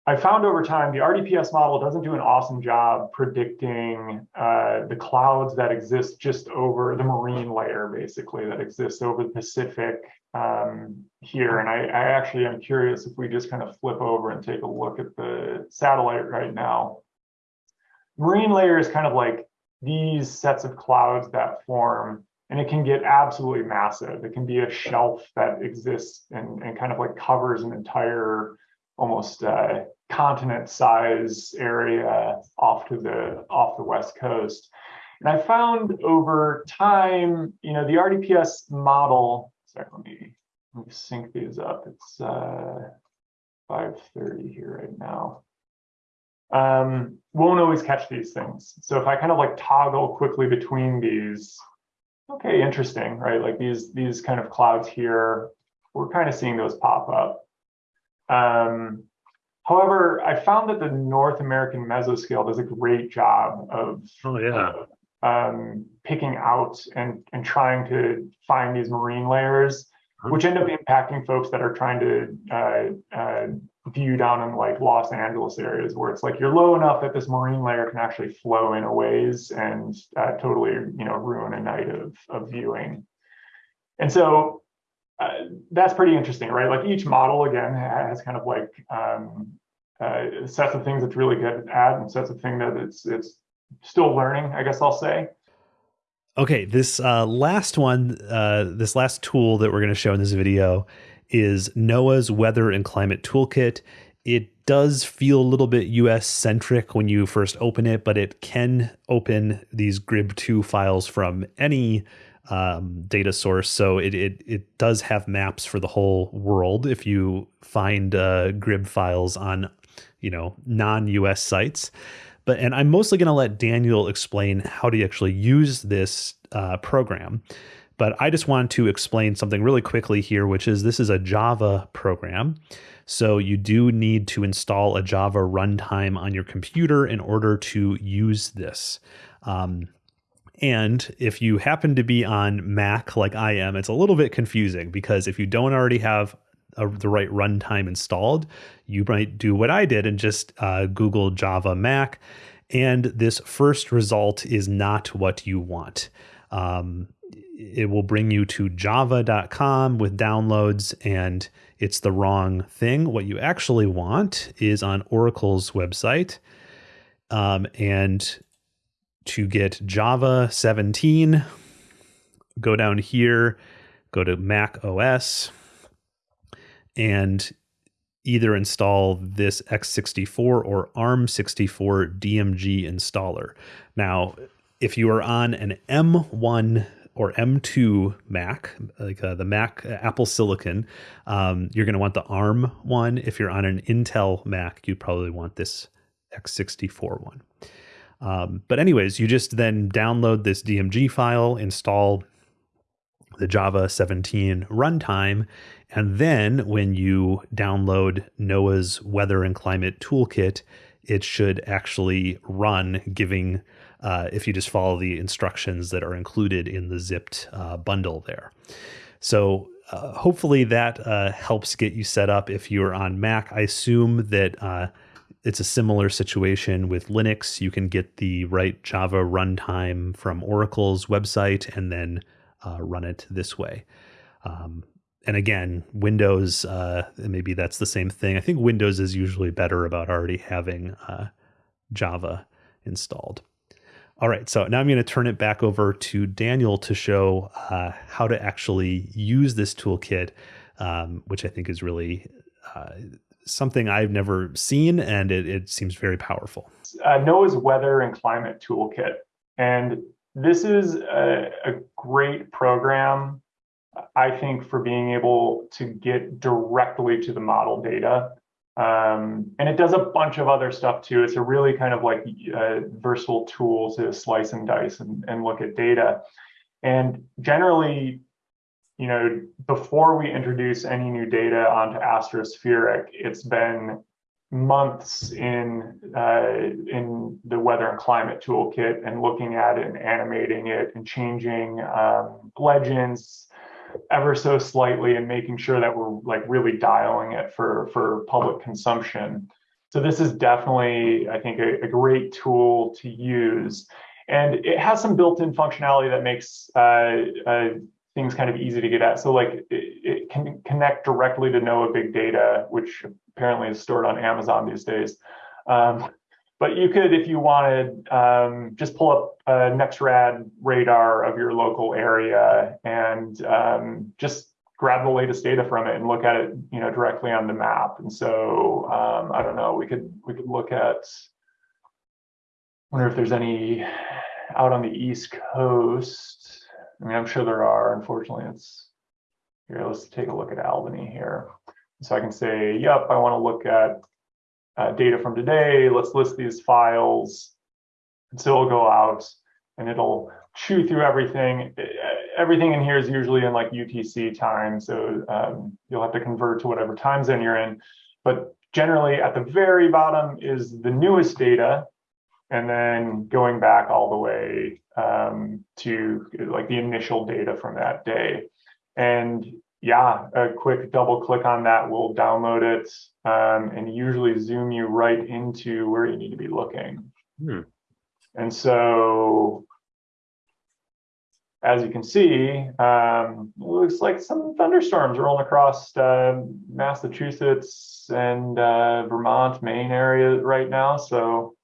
I found over time the RDPS model doesn't do an awesome job predicting uh, the clouds that exist just over the marine layer, basically, that exists over the Pacific um, here. And I, I, actually am curious if we just kind of flip over and take a look at the satellite right now. Marine layer is kind of like these sets of clouds that form and it can get absolutely massive. It can be a shelf that exists and, and kind of like covers an entire almost uh, continent size area off to the off the west coast. And I found over time, you know, the RDPS model, sorry, let me, let me sync these up. It's uh, 5.30 here right now. Um, won't always catch these things. So if I kind of like toggle quickly between these, okay, interesting, right? Like these, these kind of clouds here, we're kind of seeing those pop up. Um, However, I found that the North American mesoscale does a great job of oh yeah um, picking out and and trying to find these marine layers, which end up impacting folks that are trying to uh, uh, view down in like Los Angeles areas where it's like you're low enough that this marine layer can actually flow in a ways and uh, totally you know ruin a night of of viewing. And so uh, that's pretty interesting, right? Like each model again has kind of like um, uh, sets of things it's really good at and sets of things that it's it's still learning, I guess I'll say. Okay, this uh, last one, uh, this last tool that we're going to show in this video is NOAA's Weather and Climate Toolkit. It does feel a little bit US centric when you first open it, but it can open these GRIB2 files from any um, data source. So it, it it does have maps for the whole world. If you find uh, GRIB files on, you know, non-US sites, but and I'm mostly going to let Daniel explain how to actually use this uh, program. But I just want to explain something really quickly here, which is this is a Java program. So you do need to install a Java runtime on your computer in order to use this. Um, and if you happen to be on Mac like I am, it's a little bit confusing because if you don't already have a, the right runtime installed, you might do what I did and just uh, Google Java Mac. And this first result is not what you want. Um, it will bring you to java.com with downloads, and it's the wrong thing. What you actually want is on Oracle's website. Um, and to get Java 17, go down here, go to Mac OS, and either install this x64 or ARM64 DMG installer. Now, if you are on an M1 or M2 Mac, like uh, the Mac uh, Apple Silicon, um, you're going to want the ARM one. If you're on an Intel Mac, you probably want this x64 one. Um, but anyways, you just then download this DMG file, install the Java 17 runtime, and then when you download NOAA's Weather and Climate Toolkit, it should actually run, giving uh, if you just follow the instructions that are included in the zipped uh, bundle there. So uh, hopefully that uh, helps get you set up if you're on Mac. I assume that uh, it's a similar situation with Linux. You can get the right Java runtime from Oracle's website and then run it this way. Um, and again, Windows, maybe that's the same thing. I think Windows is usually better about already having Java installed. All right, so now I'm going to turn it back over to Daniel to show uh, how to actually use this toolkit, um, which I think is really uh, something I've never seen, and it, it seems very powerful. Uh, NOAA's Weather and Climate Toolkit. And this is a, a great program, I think, for being able to get directly to the model data. Um, and it does a bunch of other stuff too. It's a really kind of like a versatile tool to slice and dice and, and look at data. And generally, you know, before we introduce any new data onto Astrospheric, it's been months in uh, in the weather and climate toolkit and looking at it and animating it and changing um, legends ever so slightly and making sure that we're like really dialing it for for public consumption. So this is definitely, I think, a, a great tool to use. And it has some built-in functionality that makes uh, uh, things kind of easy to get at. So like it, it, can connect directly to NOAA Big Data, which apparently is stored on Amazon these days. Um, but you could, if you wanted, um, just pull up a NEXRAD radar of your local area and um, just grab the latest data from it and look at it, you know, directly on the map. And so um, I don't know, we could we could look at. Wonder if there's any out on the East Coast. I mean, I'm sure there are. Unfortunately, it's here. Let's take a look at Albany here. So I can say, yep, I want to look at uh, data from today. Let's list these files. And so it'll go out and it'll chew through everything. Everything in here is usually in like UTC time. So um, you'll have to convert to whatever time zone you're in. But generally at the very bottom is the newest data and then going back all the way um, to like the initial data from that day. And yeah, a quick double click on that will download it um, and usually zoom you right into where you need to be looking. Hmm. And so, as you can see, um, looks like some thunderstorms rolling across uh, Massachusetts and uh, Vermont, Maine area right now. So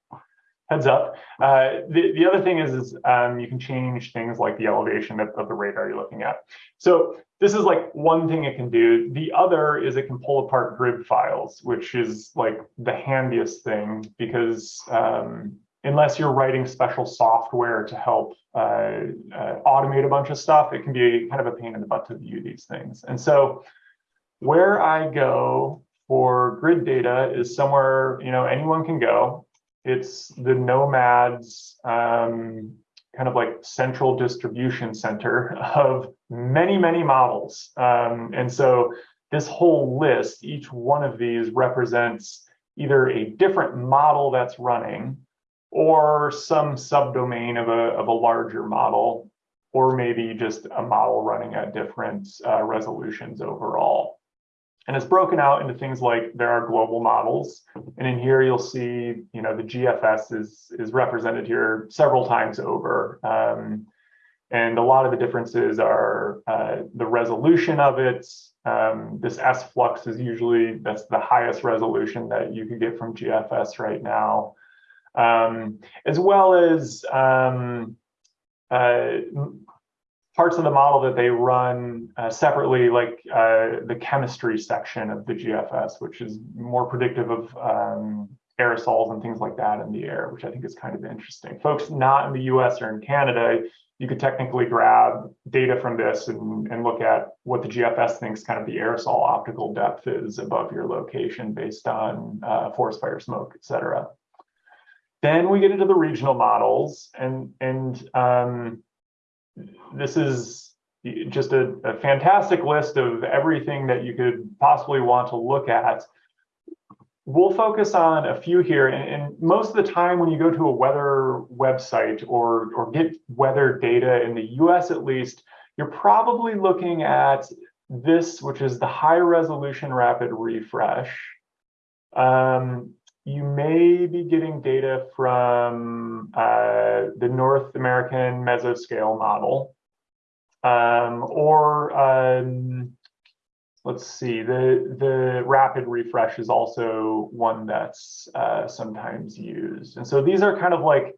heads up. Uh, the, the other thing is, is um, you can change things like the elevation of, of, the radar you're looking at. So this is like one thing it can do. The other is it can pull apart GRIB files, which is like the handiest thing because um, unless you're writing special software to help uh, uh, automate a bunch of stuff, it can be kind of a pain in the butt to view these things. And so where I go for GRIB data is somewhere, you know, anyone can go it's the nomads um, kind of like central distribution center of many, many models. Um, and so this whole list, each one of these represents either a different model that's running or some subdomain of a, of a larger model, or maybe just a model running at different uh, resolutions overall. And it's broken out into things like there are global models. And in here, you'll see, you know, the GFS is, is represented here several times over. Um, and a lot of the differences are uh, the resolution of it. Um, this S flux is usually, that's the highest resolution that you could get from GFS right now. Um, as well as um, uh, parts of the model that they run uh, separately, like uh, the chemistry section of the GFS, which is more predictive of um, aerosols and things like that in the air, which I think is kind of interesting. Folks not in the US or in Canada, you could technically grab data from this and, and look at what the GFS thinks kind of the aerosol optical depth is above your location based on uh, forest fire smoke, et cetera. Then we get into the regional models and, and um, this is just a, a, fantastic list of everything that you could possibly want to look at. We'll focus on a few here, and, and, most of the time when you go to a weather website or, or get weather data in the US at least, you're probably looking at this, which is the high resolution rapid refresh. Um, you may be getting data from uh, the North American mesoscale model, um, or um, let's see, the, the rapid refresh is also one that's uh, sometimes used. And so these are kind of like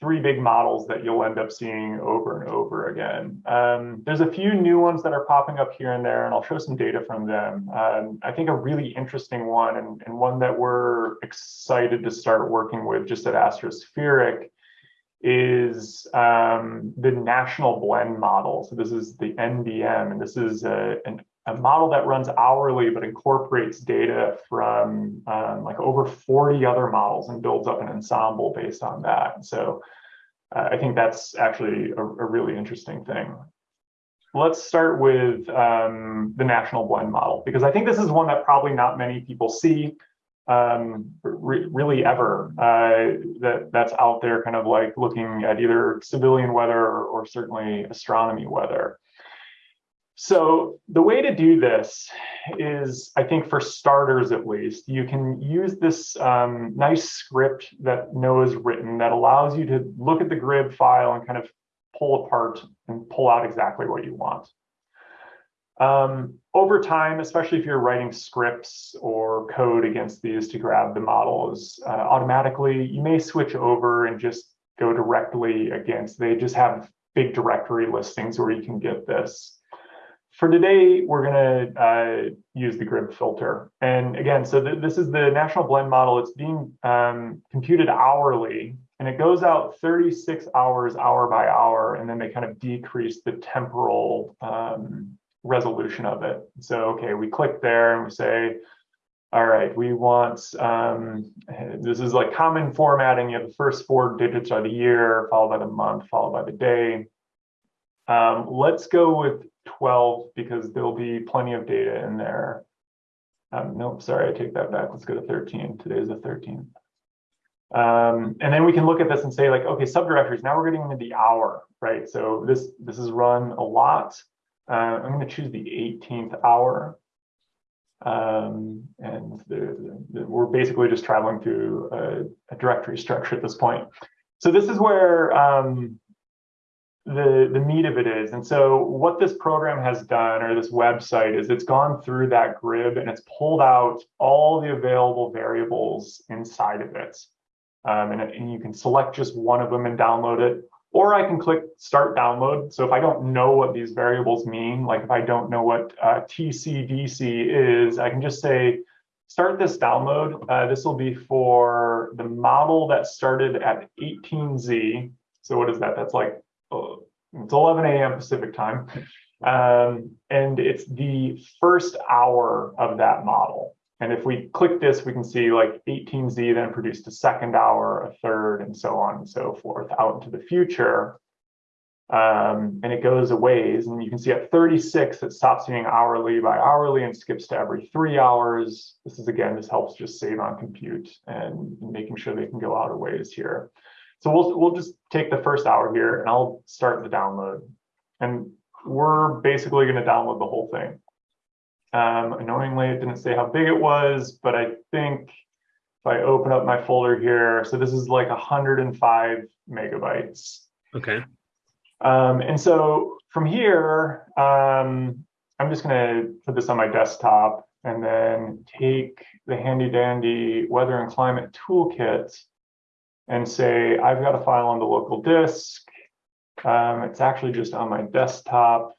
three big models that you'll end up seeing over and over again. Um, there's a few new ones that are popping up here and there, and I'll show some data from them. Um, I think a really interesting one and, and one that we're excited to start working with just at Astrospheric is um, the national blend model. So this is the NBM, and this is a, an, a model that runs hourly but incorporates data from um, like over 40 other models and builds up an ensemble based on that. So uh, I think that's actually a, a, really interesting thing. Let's start with um, the national blend model, because I think this is one that probably not many people see um, re really ever uh, that that's out there kind of like looking at either civilian weather or, or, certainly astronomy weather. So the way to do this is, I think for starters at least, you can use this um, nice script that NOAA's written that allows you to look at the GRIB file and kind of pull apart and pull out exactly what you want. Um, over time, especially if you're writing scripts or code against these to grab the models, uh, automatically you may switch over and just go directly against. They just have big directory listings where you can get this. For today, we're going to uh, use the GRIB filter. And again, so th this is the national blend model. It's being um, computed hourly, and it goes out 36 hours, hour by hour, and then they kind of decrease the temporal um, resolution of it. So, okay, we click there and we say, all right, we want, um, this is like common formatting. You have the first four digits are the year, followed by the month, followed by the day. Um, let's go with 12 because there'll be plenty of data in there. Um, nope, sorry, I take that back. Let's go to 13. Today is the 13th. Um, and then we can look at this and say like, okay, subdirectories, now we're getting into the hour, right? So this, this is run a lot. Uh, I'm going to choose the 18th hour. Um, and the, the, we're basically just traveling through a, a, directory structure at this point. So this is where um, the, the meat of it is. And so what this program has done, or this website, is it's gone through that GRIB and it's pulled out all the available variables inside of it. Um, and, and you can select just one of them and download it or I can click start download. So if I don't know what these variables mean, like if I don't know what uh, TCDC is, I can just say, start this download. Uh, this will be for the model that started at 18Z. So what is that? That's like, it's 11 a.m. Pacific time. Um, and it's the first hour of that model. And if we click this, we can see like 18Z then produced a second hour, a third, and so on and so forth out into the future. Um, and it goes a ways. And you can see at 36, it stops being hourly by hourly and skips to every three hours. This is, again, this helps just save on compute and making sure they can go out of ways here. So we'll, we'll just take the first hour here and I'll start the download. And we're basically going to download the whole thing. Um, annoyingly, it didn't say how big it was, but I think if I open up my folder here, so this is like 105 megabytes. Okay. Um, and so from here, um, I'm just going to put this on my desktop and then take the handy dandy weather and climate toolkit and say, I've got a file on the local disk. Um, it's actually just on my desktop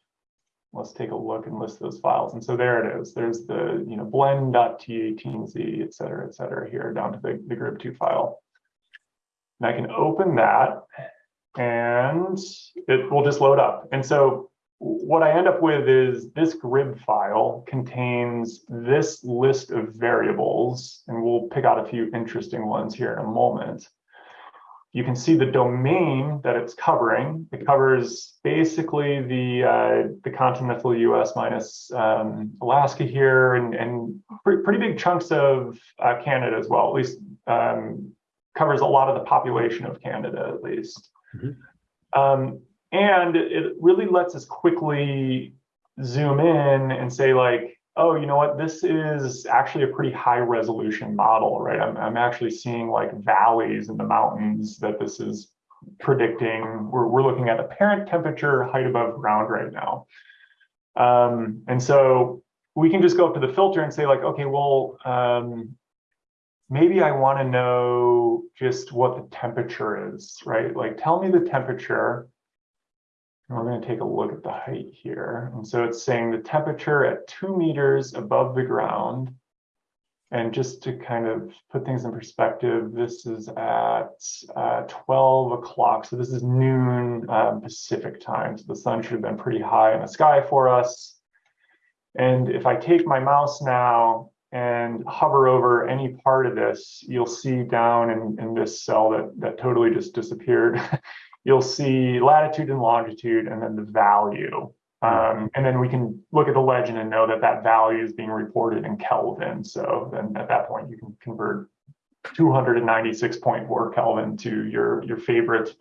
let's take a look and list those files. And so there it is. There's the you know blend.t18z, et cetera, et cetera, here down to the, the GRIB2 file. And I can open that and it will just load up. And so what I end up with is this GRIB file contains this list of variables, and we'll pick out a few interesting ones here in a moment you can see the domain that it's covering. It covers basically the uh, the continental U.S. minus um, Alaska here, and and pretty big chunks of uh, Canada as well. At least um, covers a lot of the population of Canada, at least. Mm -hmm. um, and it really lets us quickly zoom in and say like, oh, you know what, this is actually a pretty high resolution model, right? I'm, I'm actually seeing like valleys in the mountains that this is predicting. We're, we're looking at apparent temperature height above ground right now. Um, and so we can just go up to the filter and say like, okay, well, um, maybe I want to know just what the temperature is, right? Like tell me the temperature. And we're going to take a look at the height here. And so it's saying the temperature at two meters above the ground. And just to kind of put things in perspective, this is at uh, 12 o'clock. So this is noon um, Pacific time. So the sun should have been pretty high in the sky for us. And if I take my mouse now and hover over any part of this, you'll see down in, in this cell that, that totally just disappeared, you'll see latitude and longitude and then the value. Um, and then we can look at the legend and know that that value is being reported in Kelvin. So then at that point, you can convert 296.4 Kelvin to your, your favorite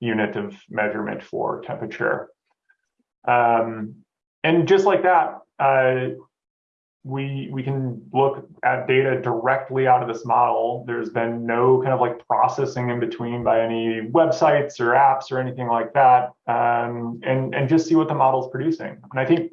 unit of measurement for temperature. Um, and just like that, uh, we we can look at data directly out of this model. There's been no kind of like processing in between by any websites or apps or anything like that, um, and and just see what the model is producing. And I think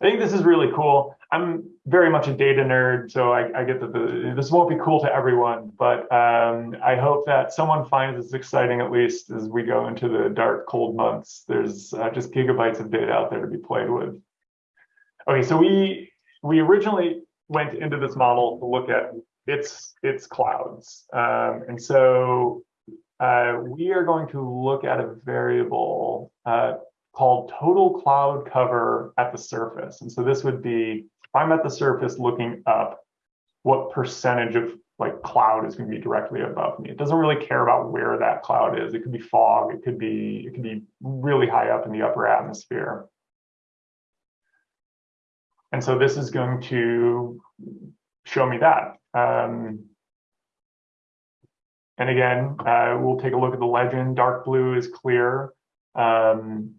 I think this is really cool. I'm very much a data nerd, so I, I get that the, this won't be cool to everyone, but um, I hope that someone finds this exciting at least as we go into the dark, cold months. There's uh, just gigabytes of data out there to be played with. Okay, so we we originally went into this model to look at its its clouds, um, and so uh, we are going to look at a variable uh, called total cloud cover at the surface. And so this would be if I'm at the surface looking up, what percentage of like cloud is going to be directly above me. It doesn't really care about where that cloud is. It could be fog. It could be it could be really high up in the upper atmosphere. And so this is going to show me that. Um, and again, uh, we'll take a look at the legend. Dark blue is clear. Um,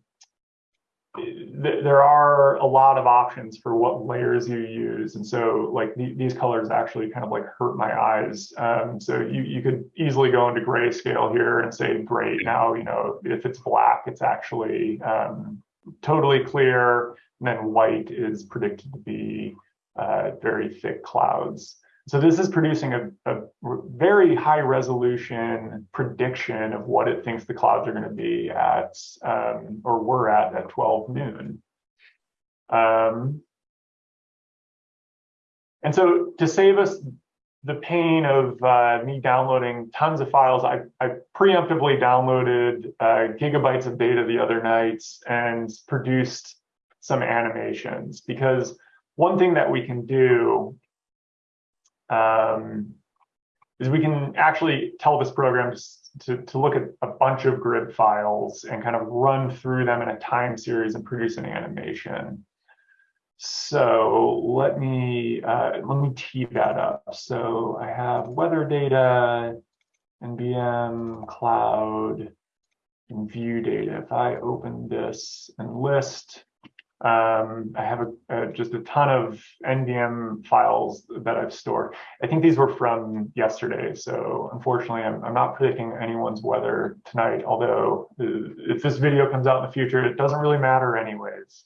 th there are a lot of options for what layers you use. And so like th these colors actually kind of like hurt my eyes. Um, so you, you could easily go into grayscale here and say, great, now, you know, if it's black, it's actually um, totally clear. And then white is predicted to be uh, very thick clouds. So this is producing a, a, very high resolution prediction of what it thinks the clouds are going to be at, um, or were at at 12 noon. Um, and so to save us the pain of uh, me downloading tons of files, I, I preemptively downloaded uh, gigabytes of data the other night and produced some animations because one thing that we can do um, is we can actually tell this program to, to look at a bunch of GRIB files and kind of run through them in a time series and produce an animation. So let me uh, let me tee that up. So I have weather data, NBM, cloud, and view data. If I open this and list, um, I have a, just a ton of NBM files that I've stored. I think these were from yesterday, so unfortunately, I'm, I'm not predicting anyone's weather tonight. Although uh, if this video comes out in the future, it doesn't really matter anyways.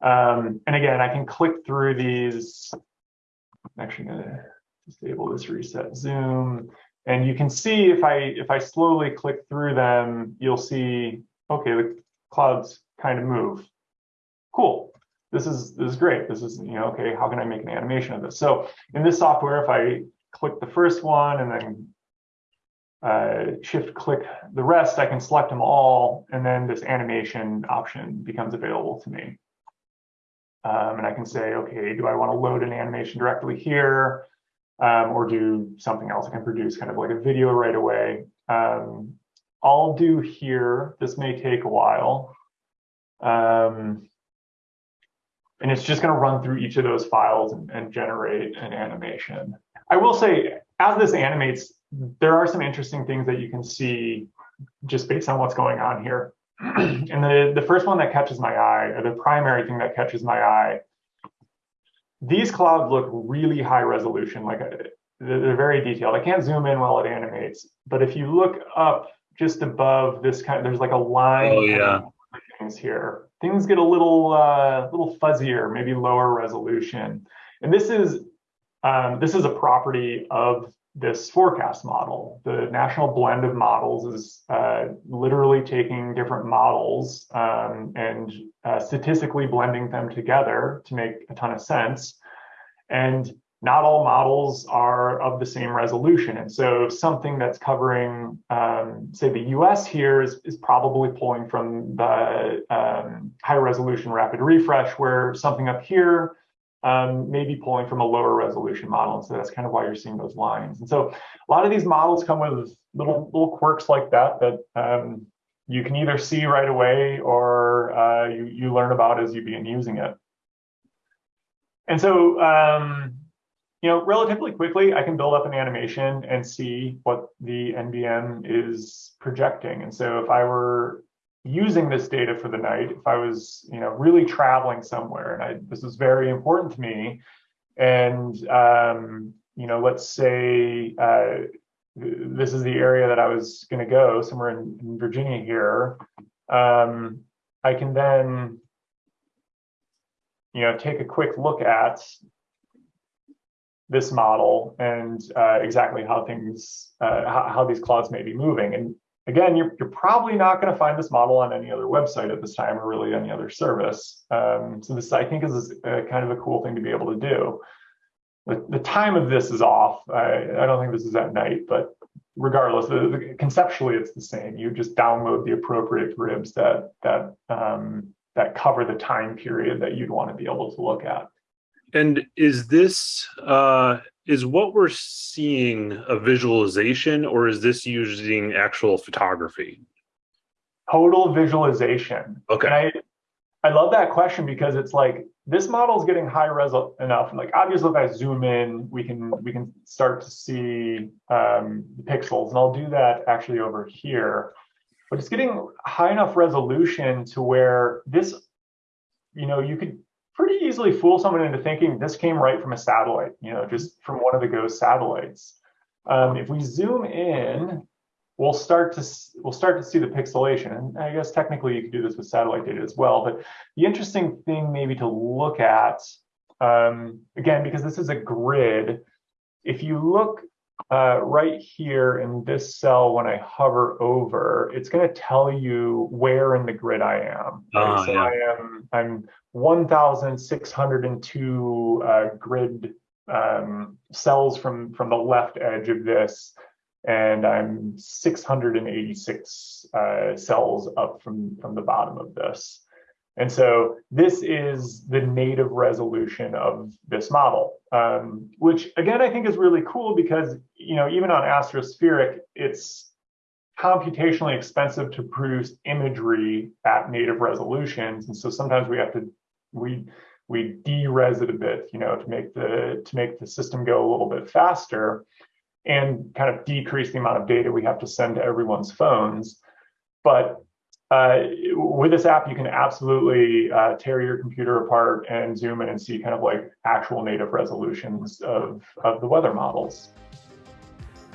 Um, and again, I can click through these. I'm actually going to disable this reset zoom, and you can see if I if I slowly click through them, you'll see okay the clouds kind of move cool. This is this is great. This is, you know, okay, how can I make an animation of this? So in this software, if I click the first one and then uh, shift click the rest, I can select them all, and then this animation option becomes available to me. Um, and I can say, okay, do I want to load an animation directly here um, or do something else? I can produce kind of like a video right away. Um, I'll do here, this may take a while. Um, and it's just going to run through each of those files and, and, generate an animation. I will say, as this animates, there are some interesting things that you can see just based on what's going on here. and the, the first one that catches my eye, or the primary thing that catches my eye, these clouds look really high resolution, like uh, they're very detailed. I can't zoom in while it animates, but if you look up just above this kind of, there's like a line oh, yeah. things here things get a little uh, little fuzzier, maybe lower resolution. And this is um, this is a property of this forecast model. The national blend of models is uh, literally taking different models um, and uh, statistically blending them together to make a ton of sense. And not all models are of the same resolution. And so something that's covering, um, say, the US here is, is probably pulling from the um, high resolution rapid refresh, where something up here um, maybe pulling from a lower resolution model. And so that's kind of why you're seeing those lines. And so a lot of these models come with little little quirks like that that um, you can either see right away or uh, you, you learn about as you begin using it. And so, um, you know, relatively quickly, I can build up an animation and see what the NBM is projecting. And so if I were using this data for the night if I was, you know, really traveling somewhere, and I, this is very important to me. And um, you know, let's say uh, this is the area that I was going to go somewhere in, in Virginia here. Um, I can then, you know, take a quick look at this model and uh, exactly how things, uh, how, how, these clouds may be moving. And Again, you're, you're probably not going to find this model on any other website at this time or really any other service. Um, so this, I think, is a, kind of a cool thing to be able to do. The, the time of this is off. I, I don't think this is at night, but regardless, the, the, conceptually it's the same. You just download the appropriate grids that that um, that cover the time period that you'd want to be able to look at. And is this uh, is what we're seeing a visualization, or is this using actual photography? Total visualization. Okay. And I I love that question because it's like this model is getting high res enough. Like obviously, if I zoom in, we can we can start to see um, the pixels, and I'll do that actually over here. But it's getting high enough resolution to where this, you know, you could pretty easily fool someone into thinking this came right from a satellite, you know, just from one of the GOES satellites. Um, if we zoom in, we'll start to we'll start to see the pixelation. And I guess technically you could do this with satellite data as well. But the interesting thing maybe to look at, um, again, because this is a grid, if you look uh, right here in this cell, when I hover over, it's going to tell you where in the grid I am. Right? Oh, so yeah. I am I'm 1,602 uh, grid um, cells from from the left edge of this, and I'm 686 uh, cells up from from the bottom of this. And so this is the native resolution of this model, um, which again, I think is really cool because, you know, even on Astrospheric, it's computationally expensive to produce imagery at native resolutions. And so sometimes we have to, we, we de-res it a bit, you know, to make the, to make the system go a little bit faster and kind of decrease the amount of data we have to send to everyone's phones. But uh, with this app, you can absolutely uh, tear your computer apart and zoom in and see kind of like actual native resolutions of, of the weather models.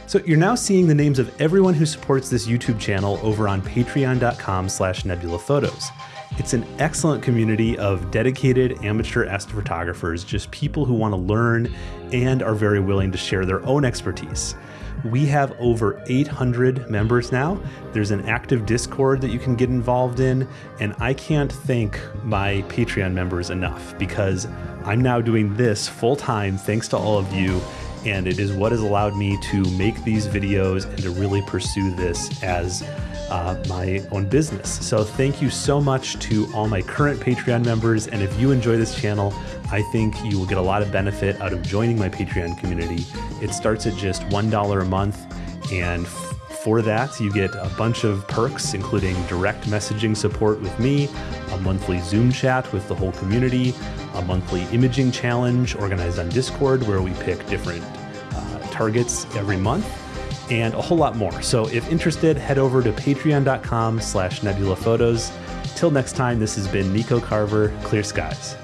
So you're now seeing the names of everyone who supports this YouTube channel over on patreon.com slash nebulaphotos. It's an excellent community of dedicated amateur astrophotographers, just people who want to learn and are very willing to share their own expertise. We have over 800 members now. There's an active Discord that you can get involved in, and I can't thank my Patreon members enough because I'm now doing this full time thanks to all of you, and it is what has allowed me to make these videos and to really pursue this as uh, my own business. So thank you so much to all my current Patreon members, and if you enjoy this channel, I think you will get a lot of benefit out of joining my Patreon community. It starts at just $1 a month, and for that, you get a bunch of perks, including direct messaging support with me, a monthly Zoom chat with the whole community, a monthly imaging challenge organized on Discord where we pick different uh, targets every month, and a whole lot more. So if interested, head over to patreon.com slash nebulaphotos. Till next time, this has been Nico Carver, Clear Skies.